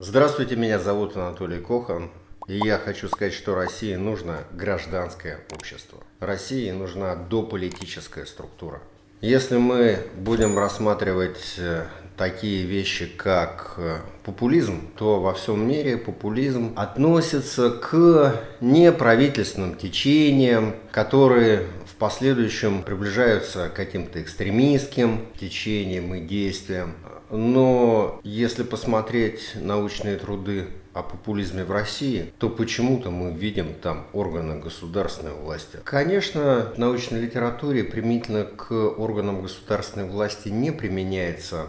Здравствуйте, меня зовут Анатолий Кохан. И я хочу сказать, что России нужно гражданское общество. России нужна дополитическая структура. Если мы будем рассматривать э, такие вещи, как э, популизм, то во всем мире популизм относится к неправительственным течениям, которые в последующем приближаются к каким-то экстремистским течениям и действиям. Но если посмотреть научные труды о популизме в России, то почему-то мы видим там органы государственной власти. Конечно, в научной литературе применительно к органам государственной власти не применяется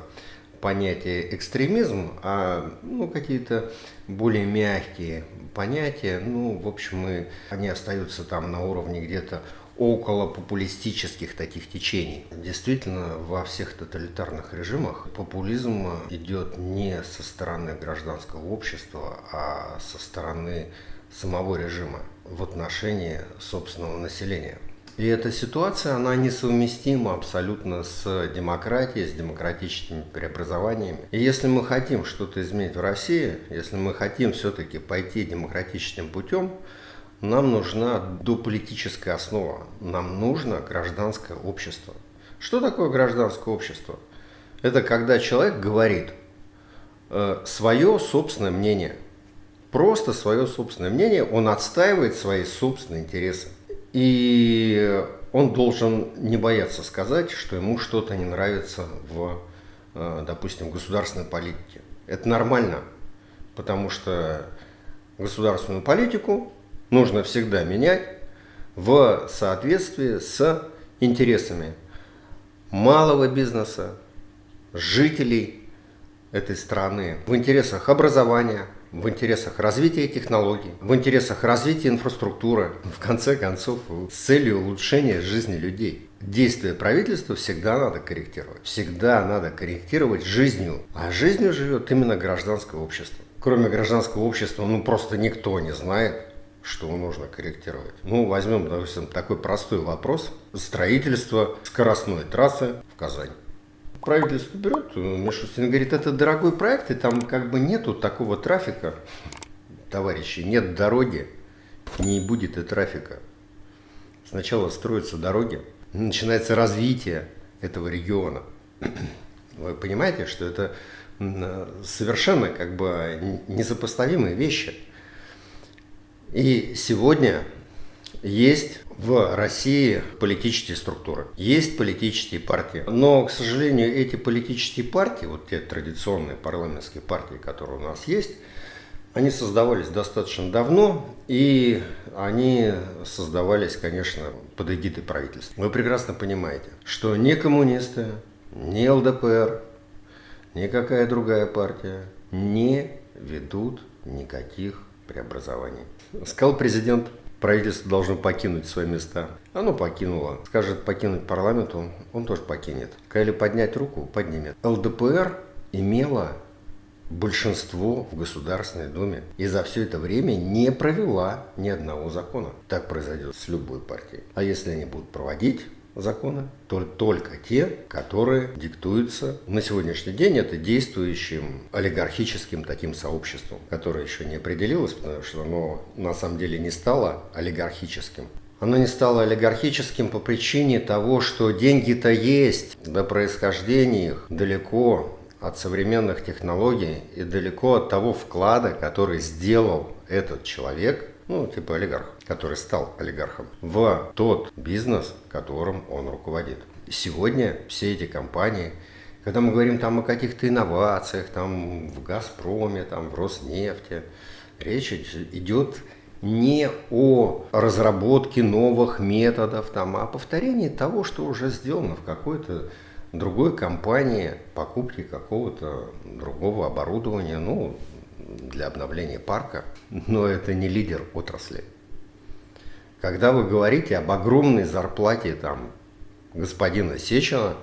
понятие экстремизм, а ну, какие-то более мягкие понятия, ну, в общем, и они остаются там на уровне где-то около популистических таких течений. Действительно, во всех тоталитарных режимах популизм идет не со стороны гражданского общества, а со стороны самого режима в отношении собственного населения. И эта ситуация, она несовместима абсолютно с демократией, с демократическими преобразованиями. И если мы хотим что-то изменить в России, если мы хотим все-таки пойти демократическим путем, нам нужна дополитическая основа, нам нужно гражданское общество. Что такое гражданское общество? Это когда человек говорит э, свое собственное мнение. Просто свое собственное мнение, он отстаивает свои собственные интересы. И он должен не бояться сказать, что ему что-то не нравится в, э, допустим, государственной политике. Это нормально, потому что государственную политику нужно всегда менять в соответствии с интересами малого бизнеса, жителей этой страны, в интересах образования, в интересах развития технологий, в интересах развития инфраструктуры, в конце концов, с целью улучшения жизни людей. Действия правительства всегда надо корректировать. Всегда надо корректировать жизнью. А жизнью живет именно гражданское общество. Кроме гражданского общества, ну просто никто не знает, что нужно корректировать. Ну, возьмем, допустим, такой простой вопрос. Строительство скоростной трассы в Казань. Правительство берет, Мишустин говорит, это дорогой проект, и там как бы нету такого трафика. Товарищи, нет дороги, не будет и трафика. Сначала строятся дороги, начинается развитие этого региона. Вы понимаете, что это совершенно как бы несопоставимые вещи. И сегодня есть в России политические структуры, есть политические партии. Но, к сожалению, эти политические партии, вот те традиционные парламентские партии, которые у нас есть, они создавались достаточно давно, и они создавались, конечно, под эгидой правительства. Вы прекрасно понимаете, что ни коммунисты, ни ЛДПР, никакая другая партия не ведут никаких преобразований. Сказал президент, правительство должно покинуть свои места. Оно покинуло. Скажет покинуть парламент, он, он тоже покинет. Сказали поднять руку, поднимет. ЛДПР имела большинство в Государственной Думе и за все это время не провела ни одного закона. Так произойдет с любой партией. А если они будут проводить, законы, то только те, которые диктуются. На сегодняшний день это действующим олигархическим таким сообществом, которое еще не определилось, потому что оно на самом деле не стало олигархическим. Оно не стало олигархическим по причине того, что деньги-то есть, да происхождение их далеко от современных технологий и далеко от того вклада, который сделал этот человек ну, типа олигарх, который стал олигархом, в тот бизнес, которым он руководит. Сегодня все эти компании, когда мы говорим там о каких-то инновациях, там в «Газпроме», там в «Роснефти», речь идет не о разработке новых методов, там, а о повторении того, что уже сделано в какой-то другой компании, покупке какого-то другого оборудования, ну, для обновления парка, но это не лидер отрасли. Когда вы говорите об огромной зарплате там, господина Сечина,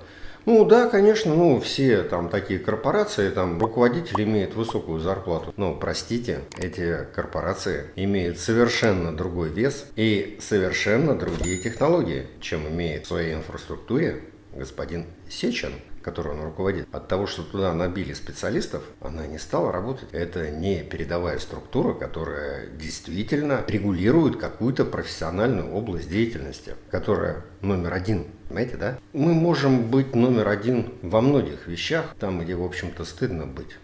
ну да, конечно, ну все там такие корпорации, там руководитель имеет высокую зарплату. Но простите, эти корпорации имеют совершенно другой вес и совершенно другие технологии, чем имеет в своей инфраструктуре господин Сечин которой он руководит, от того, что туда набили специалистов, она не стала работать. Это не передовая структура, которая действительно регулирует какую-то профессиональную область деятельности, которая номер один. Понимаете, да? Мы можем быть номер один во многих вещах, там, где, в общем-то, стыдно быть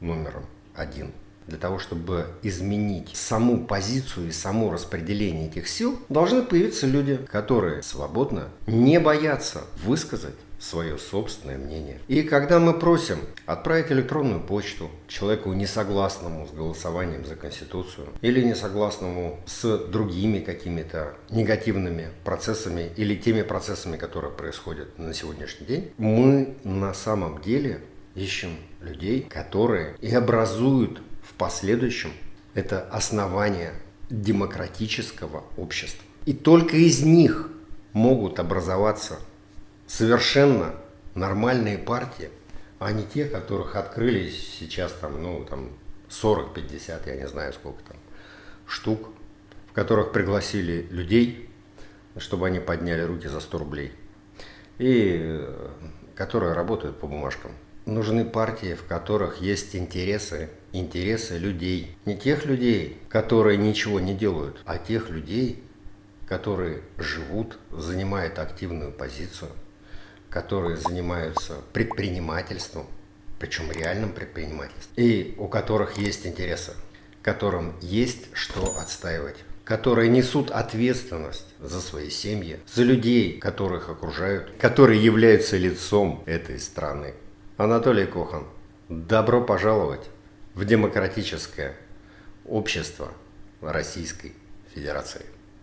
номером один для того, чтобы изменить саму позицию и само распределение этих сил, должны появиться люди, которые свободно не боятся высказать свое собственное мнение. И когда мы просим отправить электронную почту человеку несогласному с голосованием за Конституцию или несогласному с другими какими-то негативными процессами или теми процессами, которые происходят на сегодняшний день, мы на самом деле ищем людей, которые и образуют в последующем это основание демократического общества. И только из них могут образоваться совершенно нормальные партии, а не те, которых открылись сейчас там, ну, там 40-50, я не знаю сколько там, штук, в которых пригласили людей, чтобы они подняли руки за 100 рублей, и э, которые работают по бумажкам. Нужны партии, в которых есть интересы, интересы людей. Не тех людей, которые ничего не делают, а тех людей, которые живут, занимают активную позицию, которые занимаются предпринимательством, причем реальным предпринимательством, и у которых есть интересы, которым есть что отстаивать которые несут ответственность за свои семьи, за людей, которых окружают, которые являются лицом этой страны. Анатолий Кохан, добро пожаловать в демократическое общество Российской Федерации.